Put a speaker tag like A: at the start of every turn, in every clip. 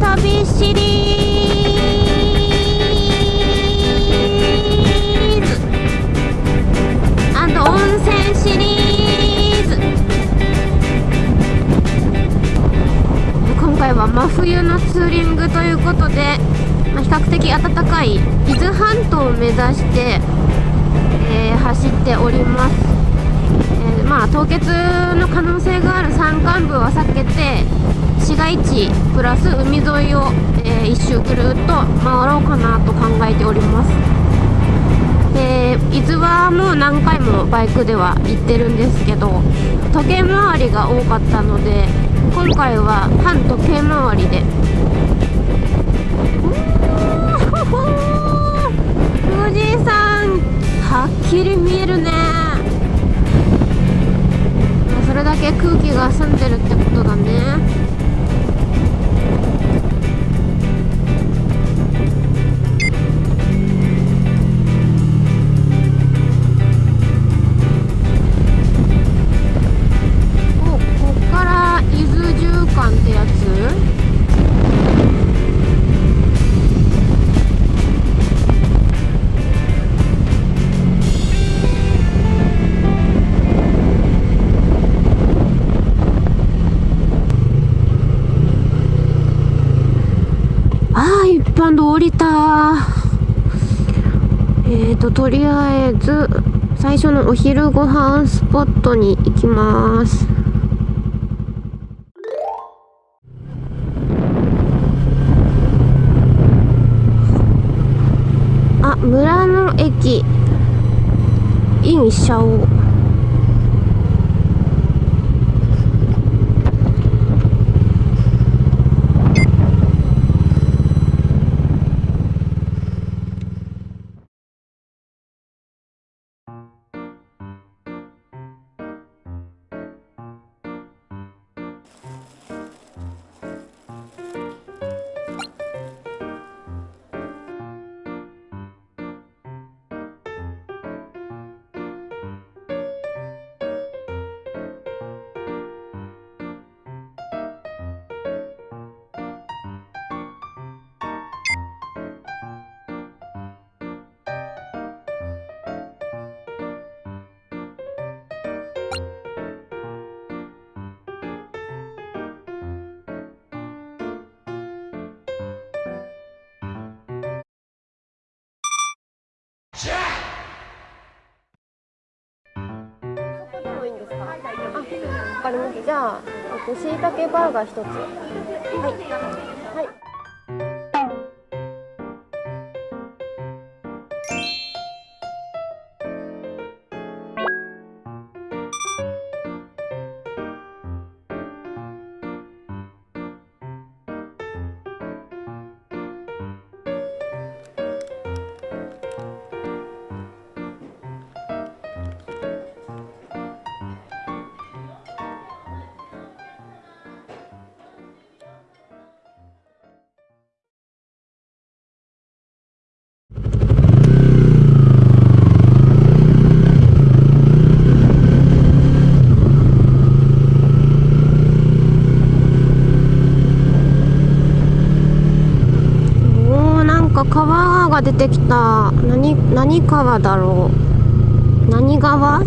A: 旅シリーズ。温泉シリーズ。今回は真冬のツーリングということで、まあ、比較的暖かい伊豆半島を目指して、えー走っております、えーまあ凍結の可能性がある。山間部は避けて市街地プラス海沿いを、えー一周ぐるっと回ろうかなと考えております。で伊豆はもう何回もバイクでは行ってるんですけど時計回りが多かったので今回は反時計回りで。富士山はっきり見えるねれだけ空気が澄んでるってことだね。あー一般道降りた。えーととりあえず最初のお昼ご飯スポットに行きます。あ村の駅。インシャオ。そかりましたじゃあ、えっと、しいたけバーガー1つ。はい。川が出てきた何何川だろう？何川？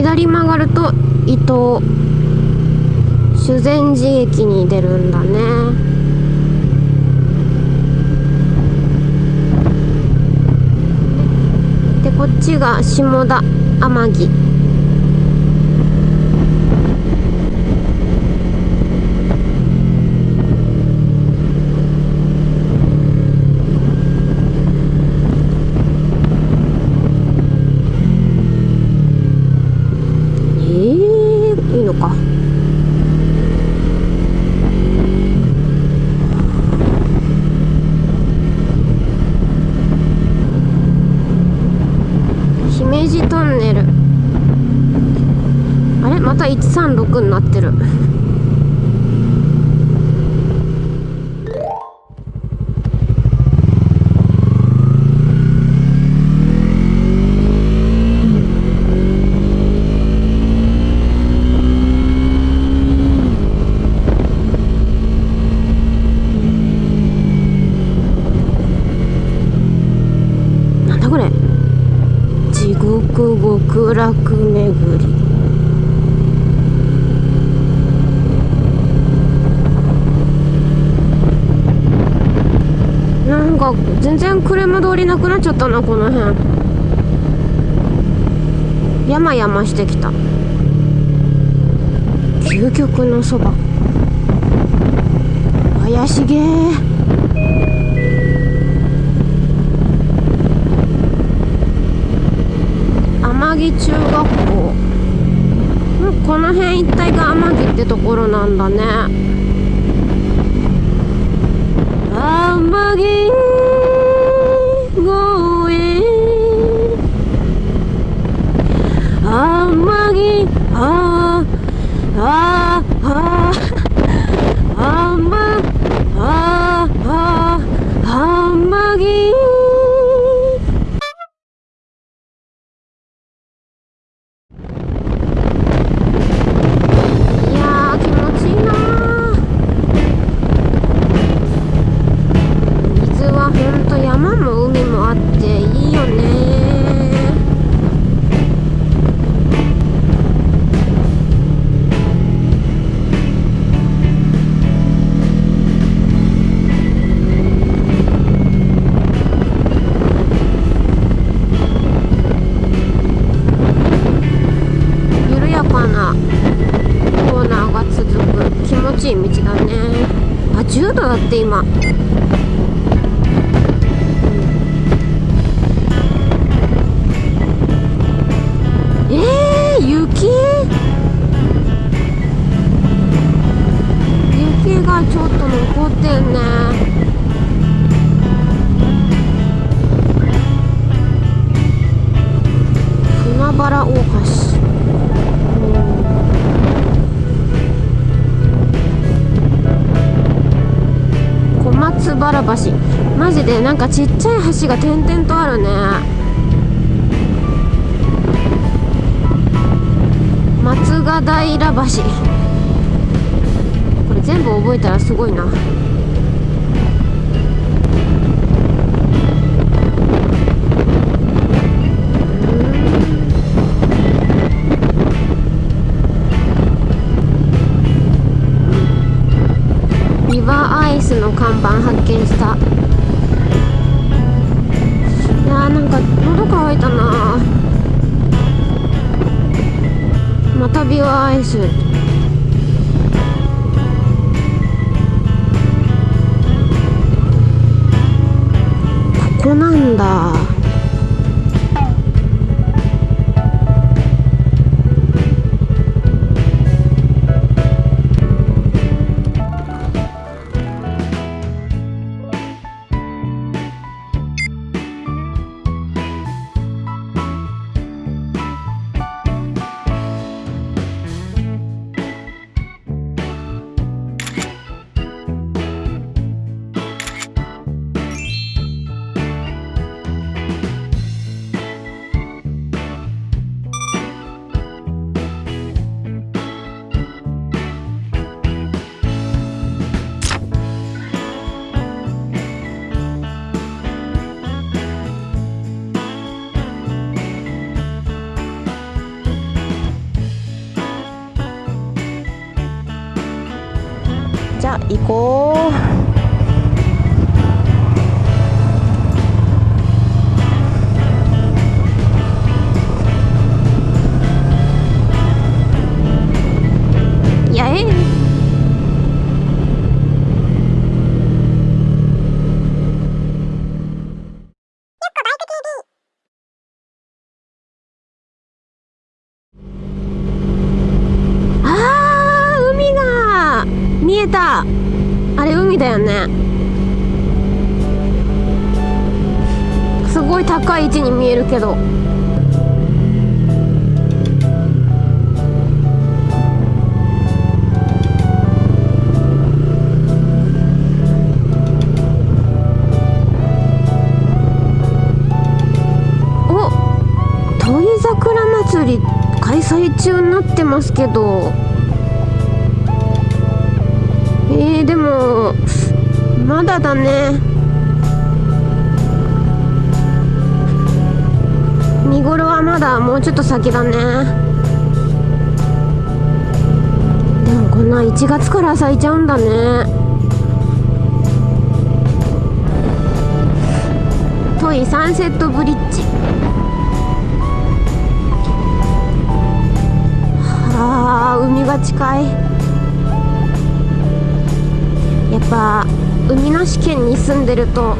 A: 左曲がると伊東修善寺駅に出るんだね。でこっちが下田天城えー、いいのかネルあれまた136になってる。なんだこれ。地獄極楽巡りなんか全然車通りなくなっちゃったなこの辺。山々してきた。究極のそば。怪しげ天城中学校。んこの辺一帯が天城ってところなんだね。天城。ああしい道だね。あ10度だって今。橋マジでなんかちっちゃい橋が点々とあるね。松ヶ平橋。これ全部覚えたらすごいな。ビワアイスここなんだ。じゃごい高い位置に見えるけど。開催中になってますけど。えー、でもまだだね。見頃はまだもうちょっと先だね。でもこんな1月から咲いちゃうんだね。トイサンセットブリッジ。はあ海が近い。やっぱ海なし県に住んでると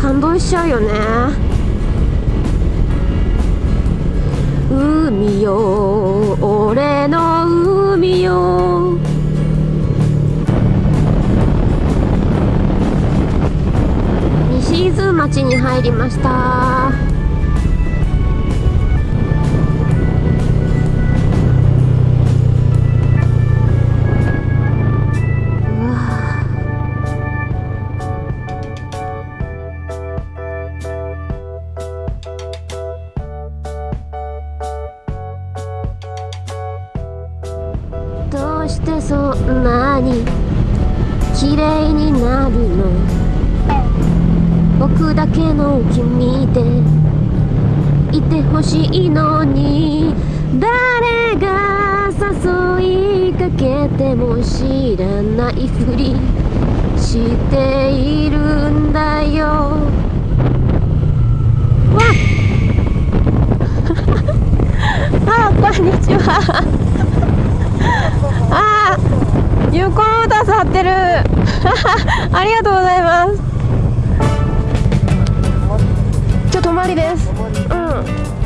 A: 感動しちゃうよね。海よ俺の海よ。西伊豆町に入りました。どうしてそんなに綺麗になるの？僕だけの君でいてほしいのに誰が誘いかけても知らないふりしているんだよ。わ あこんにちはああ有効モータース貼ってる。ありがとうございます。ちょ泊まりです。うん。